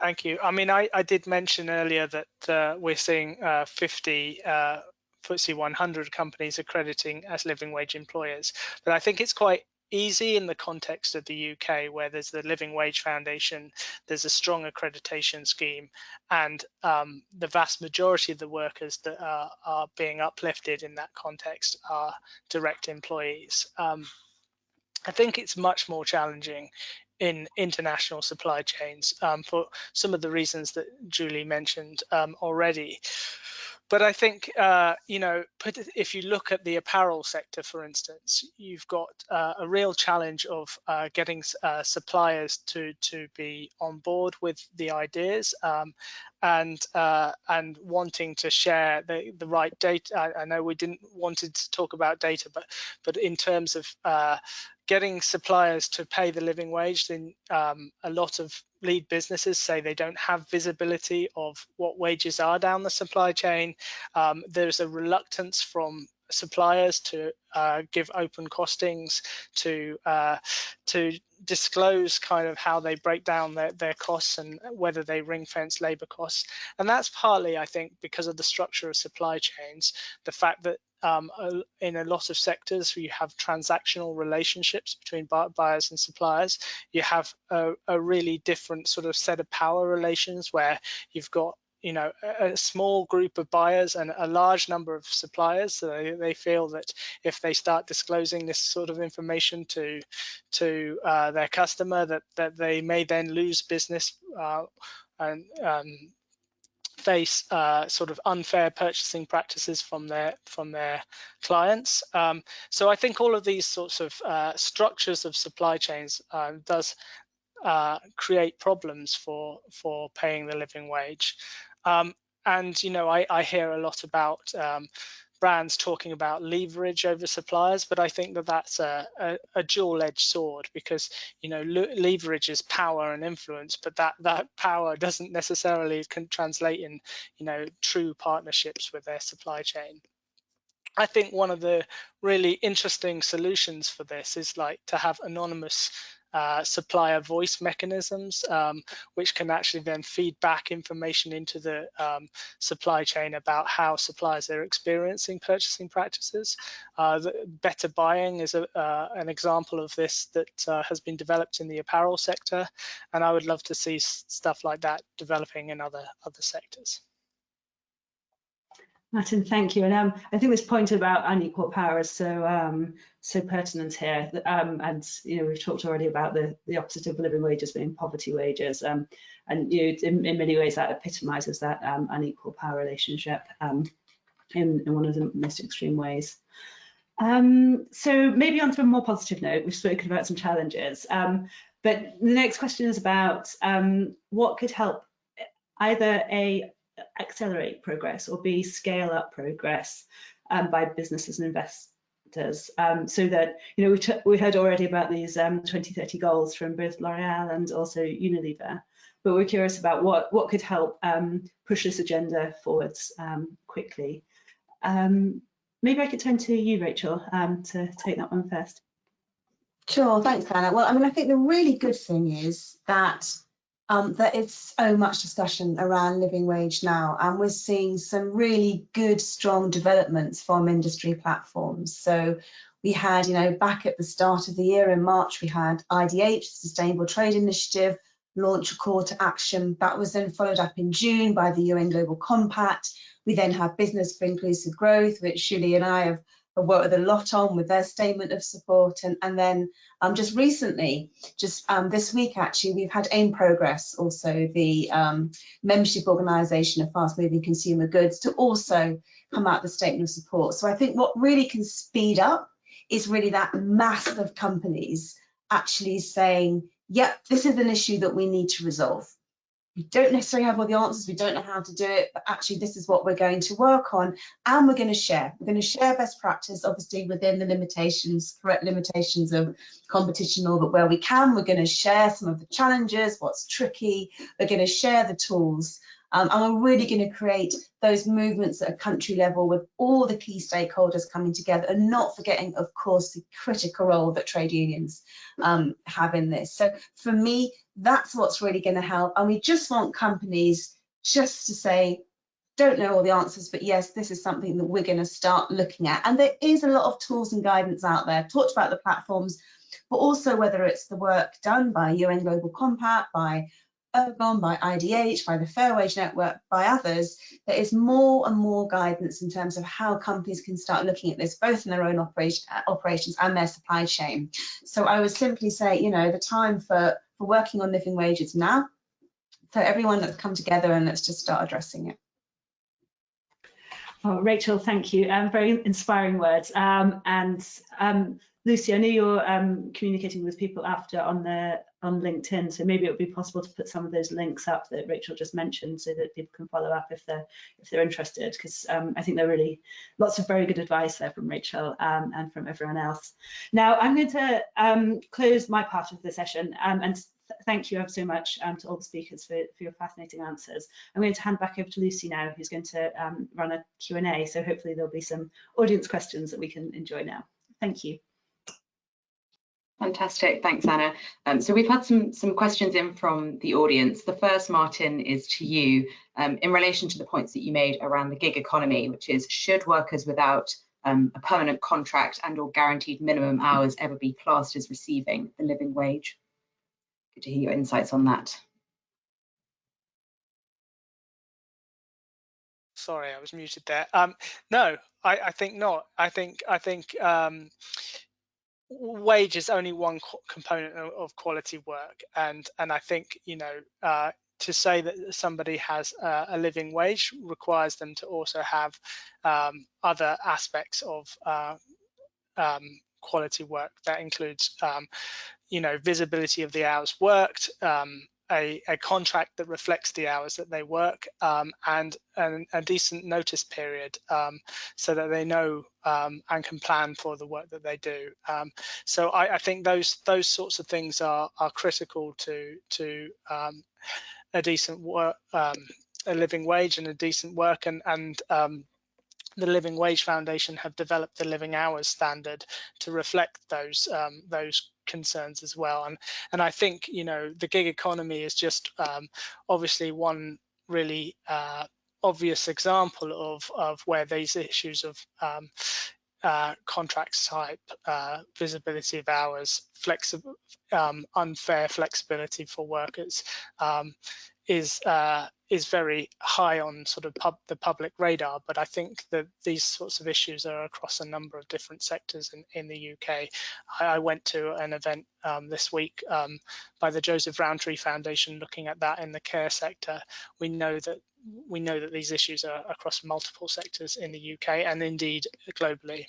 Thank you. I mean, I, I did mention earlier that uh, we're seeing uh, 50 uh, FTSE 100 companies accrediting as living wage employers, but I think it's quite easy in the context of the UK, where there's the Living Wage Foundation, there's a strong accreditation scheme, and um, the vast majority of the workers that are, are, being uplifted in that context are direct employees. Um, I think it's much more challenging in international supply chains um, for some of the reasons that Julie mentioned um, already. But I think, uh, you know, if you look at the apparel sector, for instance, you've got uh, a real challenge of uh, getting uh, suppliers to to be on board with the ideas um, and uh, and wanting to share the, the right data. I, I, know we didn't wanted to talk about data, but but in terms of uh, getting suppliers to pay the living wage, then um, a lot of lead businesses say they don't have visibility of what wages are down the supply chain. Um, there's a reluctance from suppliers to uh, give open costings to uh, to disclose kind of how they break down their, their costs and whether they ring fence labor costs. And that's partly i think because of the structure of supply chains the fact that um, in a lot of sectors you have transactional relationships between buyers and suppliers. You have a, a really different sort of set of power relations where you've got you know a, small group of buyers and a large number of suppliers so they, they feel that if they start disclosing this sort of information to to uh, their customer that that they may then lose business uh, and um, face uh, sort of unfair purchasing practices from their from their clients. Um, so I think all of these sorts of uh, structures of supply chains uh, does uh, create problems for for paying the living wage. Um, and you know, I, I, hear a lot about um, brands talking about leverage over suppliers, but I think that that's a, a, a dual-edged sword because you know leverage is power and influence, but that that power doesn't necessarily can translate in you know true partnerships with their supply chain. I think one of the really interesting solutions for this is like to have anonymous uh, supplier voice mechanisms, um, which can actually then feed back information into the um, supply chain about how suppliers are experiencing purchasing practices. Uh, better buying is a, uh, an example of this that uh, has been developed in the apparel sector, and I would love to see stuff like that developing in other other sectors. Martin, thank you. And um, I think this point about unequal power is so um, so pertinent here. Um, and you know, we've talked already about the the opposite of living wages being poverty wages. Um, and you know, in, in many ways that epitomises that um, unequal power relationship um, in, in one of the most extreme ways. so maybe on to a more positive note, we've spoken about some challenges. but the next question is about what could help either a accelerate progress or B, scale up progress um, by businesses and investors. Um, so that, you know, we, we heard already about these um, 2030 goals from both L'Oreal and also Unilever, but we're curious about what, what could help um, push this agenda forwards um, quickly. Maybe I could turn to you, Rachel, to take that one first. Sure, thanks, Anna. Well, I mean, I think the really good thing is that um, there is so much discussion around living wage now, and we're seeing some really good, strong developments from industry platforms. So we had, you know, back at the start of the year in March, we had IDH, Sustainable Trade Initiative, launch a call to action. That was then followed up in June by the UN Global Compact. We then have Business for Inclusive Growth, which Julie and I have worked with a lot on with their statement of support. And, and then um, just recently, just um, this week actually, we've had AIM Progress, also the um, membership organisation of fast moving consumer goods, to also come out a statement of support. So I think what really can speed up is really that mass of companies actually saying, yep, this is an issue that we need to resolve. We don't necessarily have all the answers, we don't know how to do it, but actually this is what we're going to work on and we're going to share. We're going to share best practice, obviously within the limitations, correct limitations of competition law, but where we can, we're going to share some of the challenges, what's tricky, we're going to share the tools um, and we're really going to create those movements at a country level with all the key stakeholders coming together and not forgetting, of course, the critical role that trade unions um, have in this. So for me, that's what's really going to help. And we just want companies just to say, don't know all the answers, but yes, this is something that we're going to start looking at. And there is a lot of tools and guidance out there. Talked about the platforms, but also whether it's the work done by UN Global Compact, by Ergon, by IDH, by the Fair Wage Network, by others, there is more and more guidance in terms of how companies can start looking at this, both in their own operation, operations and their supply chain. So I would simply say, you know, the time for, for working on living wages now. So everyone let's come together and let's just start addressing it. Oh, Rachel, thank you. Um, very inspiring words. Um, and um, Lucy, I know you're um, communicating with people after on the on LinkedIn, so maybe it would be possible to put some of those links up that Rachel just mentioned, so that people can follow up if they're if they're interested. Because um, I think there are really lots of very good advice there from Rachel um, and from everyone else. Now I'm going to um, close my part of the session um, and thank you so much um, to all the speakers for, for, your fascinating answers. I'm going to hand back over to Lucy now, who's going to um, run a Q&A. So hopefully there'll be some audience questions that we can enjoy now. Thank you. Fantastic, thanks Anna. Um, so we've had some some questions in from the audience. The first, Martin, is to you um, in relation to the points that you made around the gig economy, which is should workers without um, a permanent contract and or guaranteed minimum hours ever be classed as receiving the living wage? Good to hear your insights on that. Sorry, I was muted there. Um, no, I, I, think not. I think I think um, wage is only one component of quality work. And and i think you know uh, to say that somebody has a living wage requires them to also have um, other aspects of uh, um, quality work that includes um, you know visibility of the hours worked um, a, a, contract that reflects the hours that they work um, and, a decent notice period um, so that they know um, and can plan for the work that they do. Um, so I, I, think those those sorts of things are are critical to to um, a decent work, um, a living wage and a decent work and and the Living Wage Foundation have developed the living hours standard to reflect those um, those concerns as well. And and I think you know the gig economy is just um, obviously one really uh, obvious example of of where these issues of um, uh, contracts type, uh, visibility of hours, flexible, um, unfair flexibility for workers um, is uh, is very high on sort of pub, the public radar, but I think that these sorts of issues are across a number of different sectors in, in the UK. I, I went to an event um, this week um, by the Joseph Rowntree Foundation looking at that in the care sector. We know that we know that these issues are across multiple sectors in the UK and indeed globally.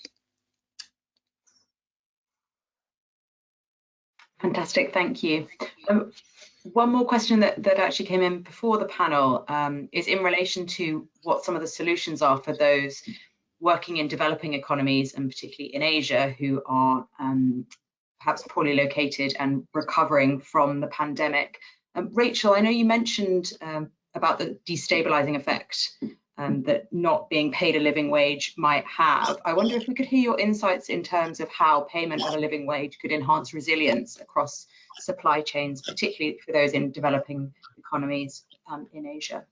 Fantastic, thank you. Um, one more question that, that actually came in before the panel um, is in relation to what some of the solutions are for those working in developing economies and particularly in Asia who are um, perhaps poorly located and recovering from the pandemic. Um, Rachel, I know you mentioned um, about the destabilizing effect um, that not being paid a living wage might have. I wonder if we could hear your insights in terms of how payment of a living wage could enhance resilience across supply chains, particularly for those in developing economies um, in Asia.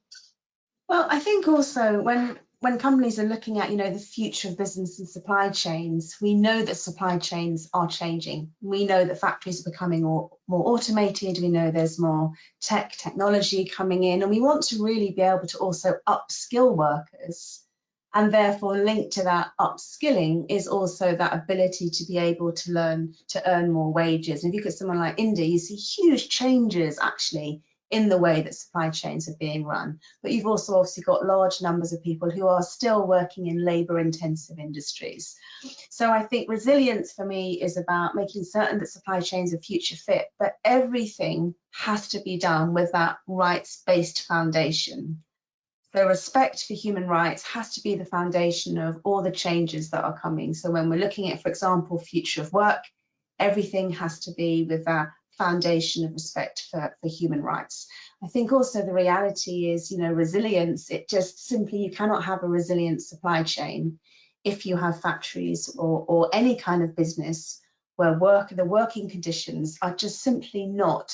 Well, I think also when when companies are looking at, you know, the future of business and supply chains, we know that supply chains are changing. We know that factories are becoming more, more automated. We know there's more tech technology coming in, and we want to really be able to also upskill workers. And therefore, linked to that upskilling is also that ability to be able to learn to earn more wages. And if you look at someone like India, you see huge changes actually in the way that supply chains are being run. But you've also obviously got large numbers of people who are still working in labour intensive industries. So I think resilience for me is about making certain that supply chains are future fit, but everything has to be done with that rights based foundation. So respect for human rights has to be the foundation of all the changes that are coming. So when we're looking at, for example, future of work, everything has to be with that foundation of respect for, for human rights. I think also the reality is, you know, resilience, it just simply, you cannot have a resilient supply chain if you have factories or, or any kind of business where work, the working conditions are just simply not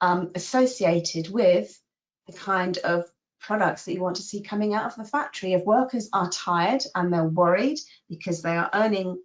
um, associated with the kind of products that you want to see coming out of the factory. If workers are tired and they're worried because they are earning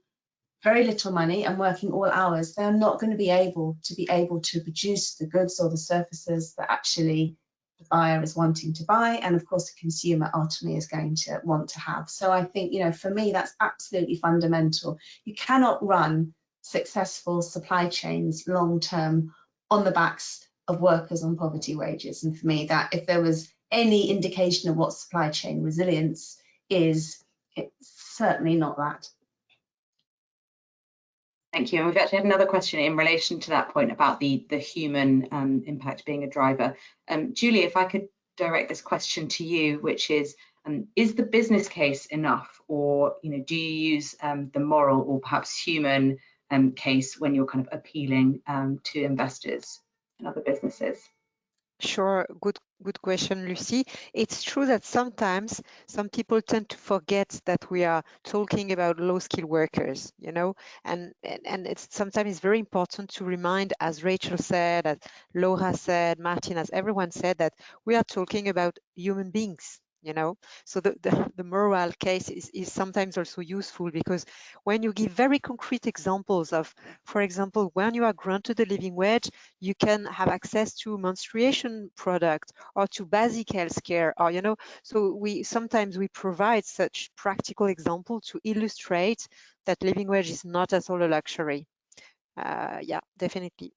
very little money and working all hours, they're not going to be able to be able to produce the goods or the services that actually the buyer is wanting to buy and of course the consumer ultimately is going to want to have. So I think, you know, for me, that's absolutely fundamental. You cannot run successful supply chains long term on the backs of workers on poverty wages. And for me, that if there was any indication of what supply chain resilience is, it's certainly not that. Thank you. And we've actually had another question in relation to that point about the, the human um, impact being a driver. Um, Julie, if I could direct this question to you, which is, um, is the business case enough or you know, do you use um, the moral or perhaps human um, case when you're kind of appealing um, to investors and other businesses? Sure, good good question, Lucy. It's true that sometimes some people tend to forget that we are talking about low-skilled workers, you know, and, and and it's sometimes it's very important to remind, as Rachel said, as Laura said, Martin, as everyone said, that we are talking about human beings, you know? So the, the, the moral case is, is sometimes also useful because when you give very concrete examples of for example when you are granted a living wage you can have access to menstruation product or to basic health care or you know? So we sometimes we provide such practical example to illustrate that living wage is not at all a luxury. Uh, yeah definitely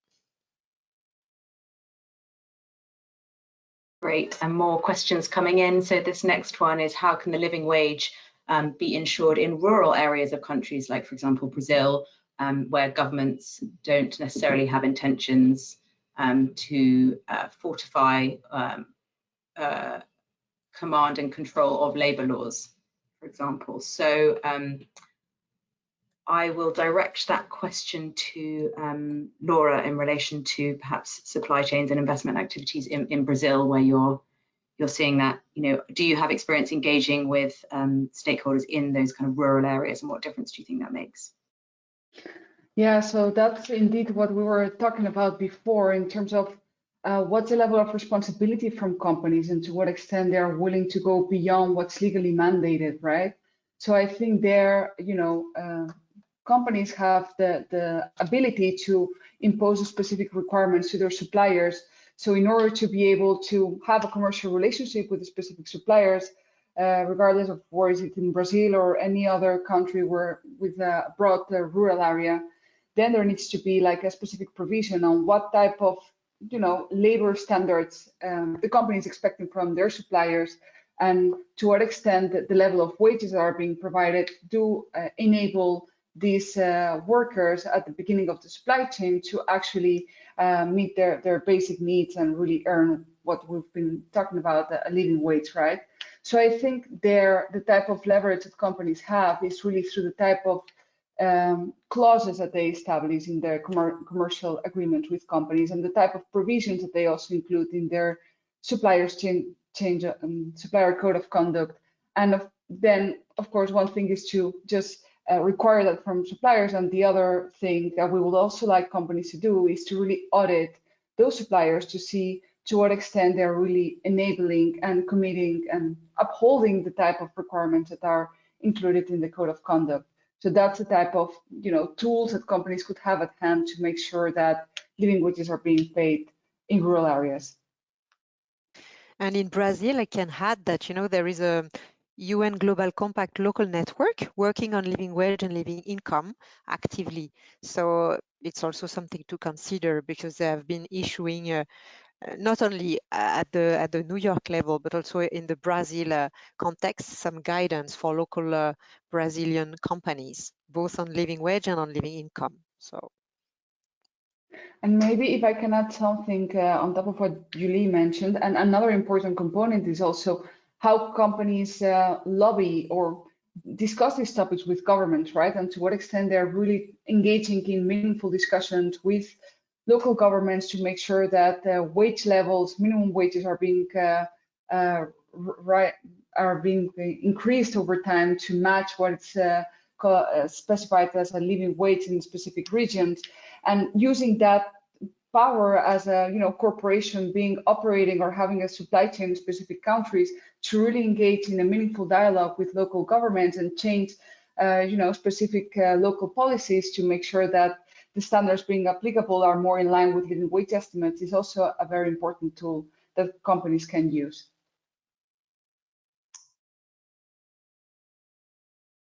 Great, and more questions coming in. So this next one is how can the living wage um, be ensured in rural areas of countries like, for example, Brazil, um, where governments don't necessarily have intentions um, to uh, fortify um, uh, command and control of labour laws, for example. So um, I will direct that question to um, Laura in relation to perhaps supply chains and investment activities in, in Brazil, where you're you're seeing that. You know, do you have experience engaging with um, stakeholders in those kind of rural areas, and what difference do you think that makes? Yeah, so that's indeed what we were talking about before in terms of uh, what's the level of responsibility from companies and to what extent they are willing to go beyond what's legally mandated, right? So I think there, you know, uh, companies have the, the ability to impose specific requirements to their suppliers. So in order to be able to have a commercial relationship with the specific suppliers, uh, regardless of where is it in Brazil or any other country where with a broad uh, rural area, then there needs to be like a specific provision on what type of you know labor standards um, the company is expecting from their suppliers and to what extent the level of wages that are being provided do uh, enable these uh, workers at the beginning of the supply chain to actually uh, meet their, their basic needs and really earn what we've been talking about, a living wage, right? So I think there, the type of leverage that companies have is really through the type of um, clauses that they establish in their commercial agreement with companies and the type of provisions that they also include in their suppliers change, change um, supplier code of conduct. And of, then, of course, one thing is to just uh, require that from suppliers. And the other thing that we would also like companies to do is to really audit those suppliers to see to what extent they're really enabling and committing and upholding the type of requirements that are included in the code of conduct. So that's the type of you know tools that companies could have at hand to make sure that living wages are being paid in rural areas. And in Brazil, I can add that you know there is a UN Global Compact local network working on living wage and living income actively. So it's also something to consider because they have been issuing uh, not only at the at the New York level, but also in the Brazil uh, context, some guidance for local uh, Brazilian companies, both on living wage and on living income. So. And maybe if I can add something uh, on top of what Julie mentioned, and another important component is also how companies uh, lobby or discuss these topics with governments, right? And to what extent they're really engaging in meaningful discussions with local governments to make sure that uh, wage levels, minimum wages are being uh, uh, right are being increased over time to match what's uh, uh, specified as a living wage in specific regions, and using that power as a you know corporation being operating or having a supply chain in specific countries to really engage in a meaningful dialogue with local governments and change uh, you know specific uh, local policies to make sure that the standards being applicable are more in line with living wage estimates is also a very important tool that companies can use.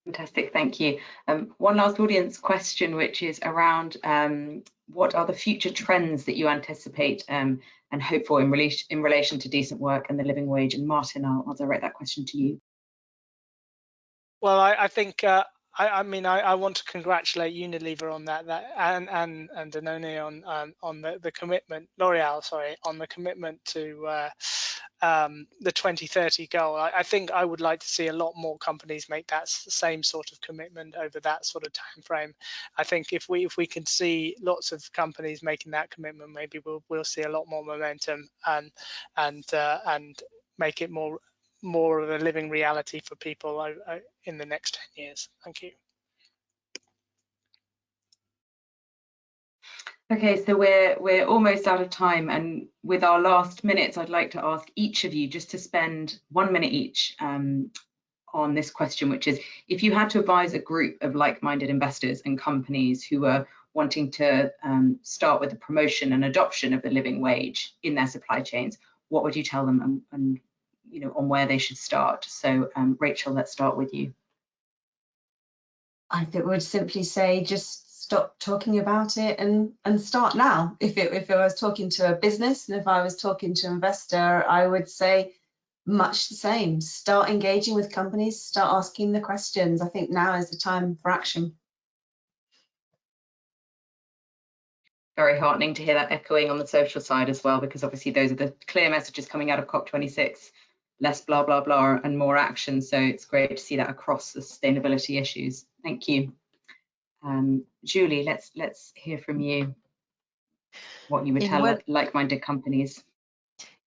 Fantastic, thank you. Um, one last audience question, which is around um, what are the future trends that you anticipate um, and hope for in relation, in relation to decent work and the living wage? And Martin, I'll, I'll direct that question to you. Well, I, I think uh, I, I, mean, I, I, want to congratulate Unilever on that, that and and and Danone on um, on the, the commitment, L'Oreal, sorry, on the commitment to uh, um, the 2030 goal. I, I, think I would like to see a lot more companies make that same sort of commitment over that sort of time frame. I think if we if we can see lots of companies making that commitment, maybe we'll we'll see a lot more momentum and and uh, and make it more more of a living reality for people in the next 10 years. Thank you. Okay, so we're we're almost out of time, and with our last minutes, I'd like to ask each of you just to spend one minute each um, on this question, which is if you had to advise a group of like-minded investors and companies who are wanting to um, start with the promotion and adoption of the living wage in their supply chains, what would you tell them, and, and you know, on where they should start. So um, Rachel, let's start with you. I would simply say just stop talking about it and and start now. If it if I was talking to a business and if I was talking to an investor, I would say much the same. Start engaging with companies, start asking the questions. I think now is the time for action. Very heartening to hear that echoing on the social side as well, because obviously those are the clear messages coming out of COP26 less blah, blah, blah and more action. So it's great to see that across the sustainability issues. Thank you. Um, Julie, let's let's hear from you what you would in tell like-minded companies.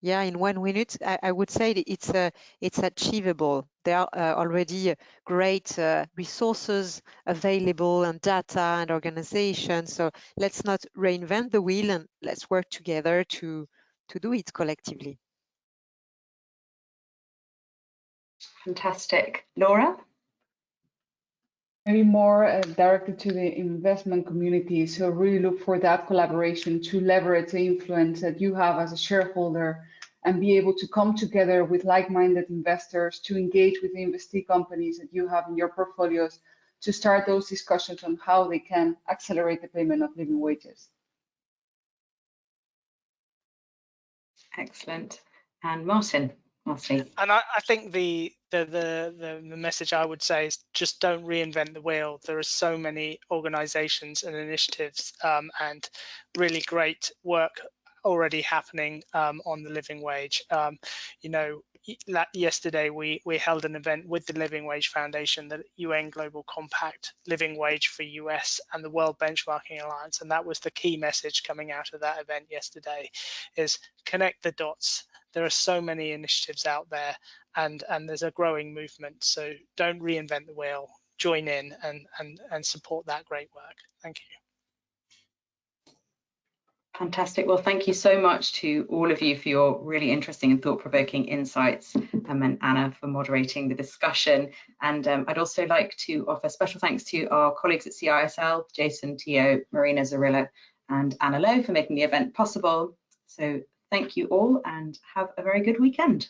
Yeah, in one minute, I, I would say it's uh, it's achievable. There are uh, already great uh, resources available and data and organization. So let's not reinvent the wheel and let's work together to to do it collectively. Fantastic. Laura? Maybe more uh, directed to the investment community. So really look for that collaboration to leverage the influence that you have as a shareholder and be able to come together with like-minded investors to engage with the investee companies that you have in your portfolios to start those discussions on how they can accelerate the payment of living wages. Excellent. And And I, I, think the, the, the the message I would say is just don't reinvent the wheel. There are so many organisations and initiatives um, and really great work already happening um, on the living wage. Um, you know, yesterday we we held an event with the Living Wage Foundation, the UN Global Compact Living Wage for US and the World Benchmarking Alliance, and that was the key message coming out of that event yesterday: is connect the dots. There are so many initiatives out there and and there's a growing movement so don't reinvent the wheel. Join in and and and support that great work. Thank you Fantastic. Well, thank you so much to all of you for your really interesting and thought-provoking insights, um, and Anna for moderating the discussion. And um, I'd also like to offer special thanks to our colleagues at CISL, Jason Teo, Marina Zarilla, and Anna Lowe for making the event possible. So thank you all and have a very good weekend.